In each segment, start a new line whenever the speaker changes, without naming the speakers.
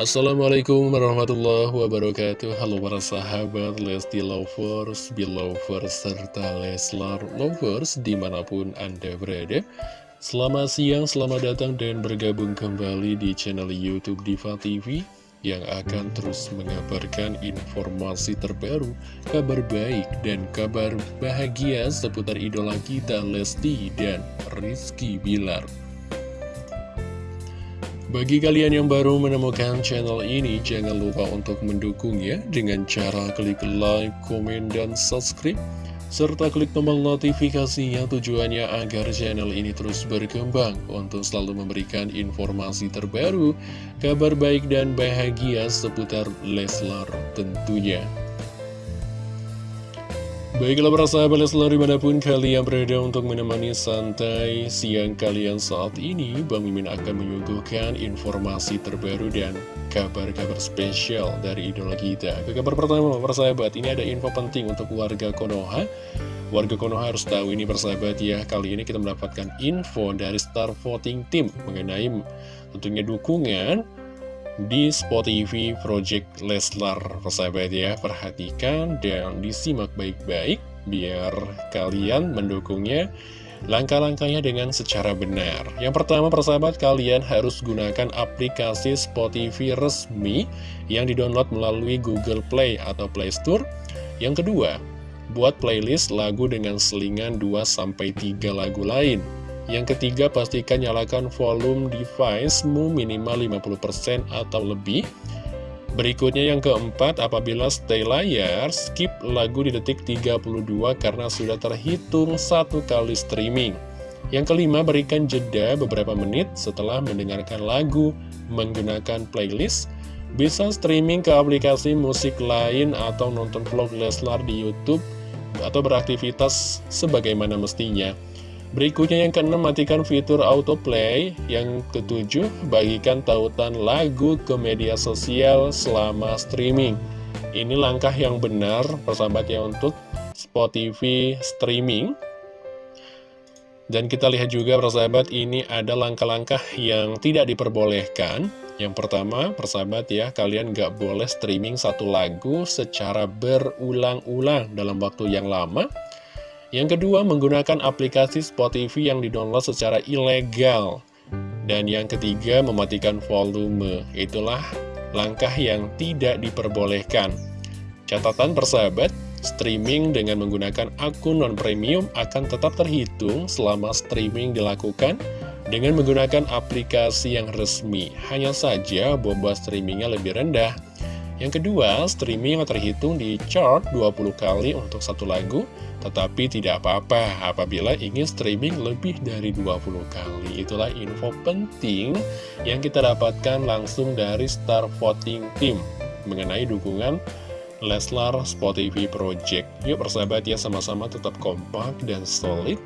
Assalamualaikum warahmatullahi wabarakatuh. Halo para sahabat Lesti Lovers, Belovers, serta Leslar Lovers di mana pun Anda berada. Selamat siang, selamat datang dan bergabung kembali di channel Youtube Diva TV Yang akan terus mengabarkan informasi terbaru, kabar baik dan kabar bahagia seputar idola kita Lesti dan Rizky Bilar bagi kalian yang baru menemukan channel ini, jangan lupa untuk mendukungnya dengan cara klik like, komen, dan subscribe. Serta klik tombol notifikasinya tujuannya agar channel ini terus berkembang untuk selalu memberikan informasi terbaru, kabar baik dan bahagia seputar Leslar tentunya. Baiklah para sahabat Leslar di mana pun kalian berada untuk menemani santai siang kalian saat ini Bang Mimin akan menyuguhkan informasi terbaru dan kabar-kabar spesial dari idola kita. Ke kabar pertama para sahabat ini ada info penting untuk warga Konoha. Warga Konoha harus tahu ini persahabat ya. Kali ini kita mendapatkan info dari Star Voting Team Mengenai tentunya dukungan di Spotify Project Leslar. Persahabat ya perhatikan dan disimak baik-baik biar kalian mendukungnya langkah-langkahnya dengan secara benar. Yang pertama persahabat kalian harus gunakan aplikasi Spotify resmi yang didownload melalui Google Play atau Play Store. Yang kedua buat playlist lagu dengan selingan 2-3 lagu lain yang ketiga, pastikan nyalakan volume device-mu minimal 50% atau lebih. Berikutnya yang keempat, apabila stay layar, skip lagu di detik 32 karena sudah terhitung satu kali streaming. Yang kelima, berikan jeda beberapa menit setelah mendengarkan lagu menggunakan playlist. Bisa streaming ke aplikasi musik lain atau nonton vlog Leslar di Youtube atau beraktivitas sebagaimana mestinya. Berikutnya yang keenam, matikan fitur autoplay. Yang ketujuh, bagikan tautan lagu ke media sosial selama streaming. Ini langkah yang benar, persahabat ya, untuk Spotify streaming. Dan kita lihat juga, persahabat, ini ada langkah-langkah yang tidak diperbolehkan. Yang pertama, persahabat ya, kalian nggak boleh streaming satu lagu secara berulang-ulang dalam waktu yang lama. Yang kedua, menggunakan aplikasi Spotify yang didownload secara ilegal. Dan yang ketiga, mematikan volume. Itulah langkah yang tidak diperbolehkan. Catatan persahabat, streaming dengan menggunakan akun non-premium akan tetap terhitung selama streaming dilakukan dengan menggunakan aplikasi yang resmi. Hanya saja bobot streamingnya lebih rendah. Yang kedua, streaming yang terhitung di chart 20 kali untuk satu lagu tetapi tidak apa-apa apabila ingin streaming lebih dari 20 kali. Itulah info penting yang kita dapatkan langsung dari Star Voting Team mengenai dukungan Leslar Spotify Project. Yuk persahabat ya sama-sama tetap kompak dan solid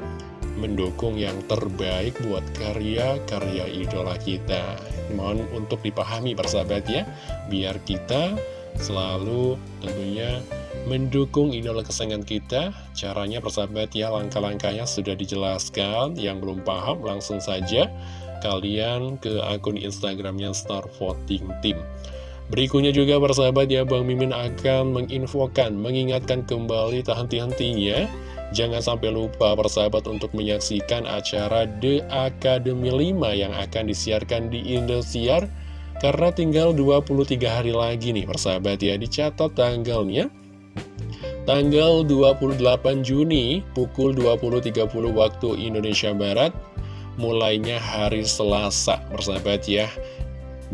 mendukung yang terbaik buat karya-karya idola kita. Mohon untuk dipahami persahabat ya, biar kita selalu tentunya mendukung idola kesayangan kita. Caranya persahabat ya langkah-langkahnya sudah dijelaskan. Yang belum paham langsung saja kalian ke akun Instagramnya Star Voting Team Berikutnya juga persahabat ya Bang Mimin akan menginfokan, mengingatkan kembali tak henti-hentinya Jangan sampai lupa persahabat untuk menyaksikan acara The Academy 5 yang akan disiarkan di Indosiar. Karena tinggal 23 hari lagi nih persahabat ya Dicatat tanggalnya. Tanggal 28 Juni pukul 20.30 waktu Indonesia Barat Mulainya hari Selasa Persahabat ya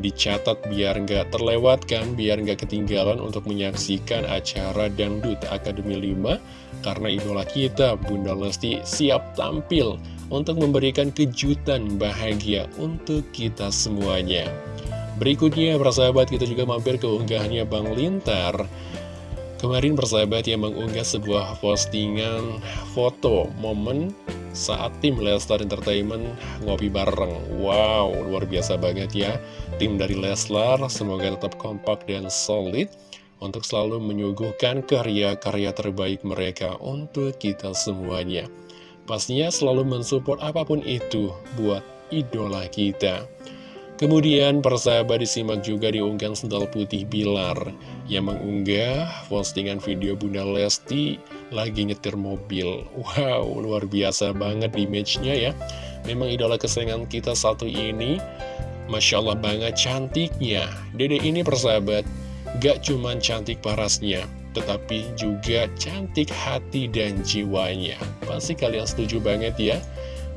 Dicatat biar nggak terlewatkan Biar nggak ketinggalan untuk menyaksikan acara Dangdut Akademi 5 Karena idola kita Bunda Lesti siap tampil Untuk memberikan kejutan bahagia untuk kita semuanya. Berikutnya persahabat kita juga mampir ke unggahannya Bang Lintar. Kemarin persahabat yang mengunggah sebuah postingan foto momen saat tim Leslar Entertainment ngopi bareng. Wow, luar biasa banget ya. Tim dari Leslar semoga tetap kompak dan solid untuk selalu menyuguhkan karya-karya terbaik mereka untuk kita semuanya. Pastinya selalu mensupport apa pun itu buat idola kita. Kemudian persahabat disimak juga diunggah sendal putih Bilar yang mengunggah postingan video Bunda Lesti lagi nyetir mobil. Wow, luar biasa banget image-nya ya. Memang idola kesayangan kita satu ini, Masya Allah banget cantiknya. Dede ini persahabat, gak cuman cantik parasnya, tetapi juga cantik hati dan jiwanya. Pasti kalian setuju banget ya.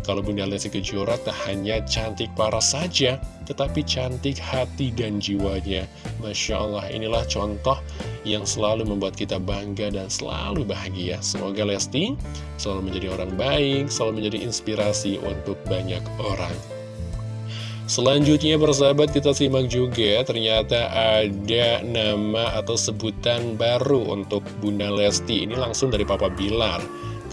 Kalau Bunda Lesti Kejora tak hanya cantik paras saja, tetapi cantik hati dan jiwanya. Masya Allah, inilah contoh yang selalu membuat kita bangga dan selalu bahagia. Semoga Lesti selalu menjadi orang baik, selalu menjadi inspirasi untuk banyak orang. Selanjutnya persahabat kita simak juga ternyata ada nama atau sebutan baru untuk Bunda Lesti ini langsung dari Papa Bilar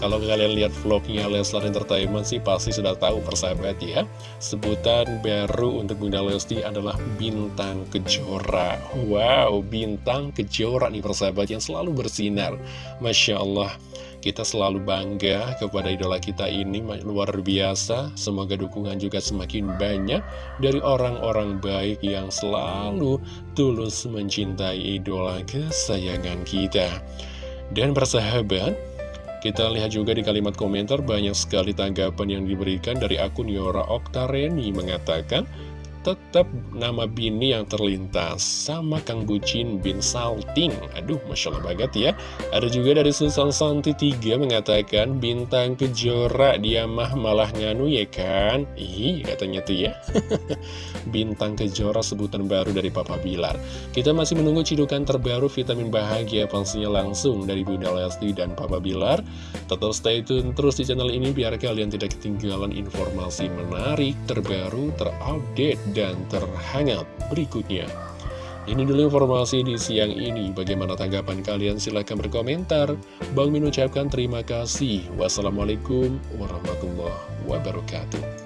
kalau kalian lihat vlognya Leslar Entertainment sih pasti sudah tahu persahabat ya. Sebutan baru untuk Bunda Lesti adalah Bintang Kejora. Wow, Bintang Kejora nih persahabat yang selalu bersinar. Masya Allah kita selalu bangga kepada idola kita ini luar biasa. Semoga dukungan juga semakin banyak dari orang-orang baik yang selalu tulus mencintai idola kesayangan kita. Dan persahabat kita lihat juga di kalimat komentar banyak sekali tanggapan yang diberikan dari akun Yora Oktareni mengatakan tetap nama Bini yang terlintas sama Kang Bucin bin Salting. Aduh Masya Allah banget ya. Ada juga dari Susan Santi 3 mengatakan bintang kejora dia mah malah nganu ya kan? Ih katanya tuh ya. Bintang kejora sebutan baru dari Papa Bilar. Kita masih menunggu cidukan terbaru vitamin bahagia pastinya langsung dari Bunda Lesti dan Papa Bilar. Tetap stay tune terus di channel ini biar kalian tidak ketinggalan informasi menarik terbaru terupdate dan terhangat berikutnya. Ini dulu informasi di siang ini. Bagaimana tanggapan kalian? Silahkan berkomentar. Bang Min ucapkan terima kasih. Wassalamualaikum warahmatullahi wabarakatuh.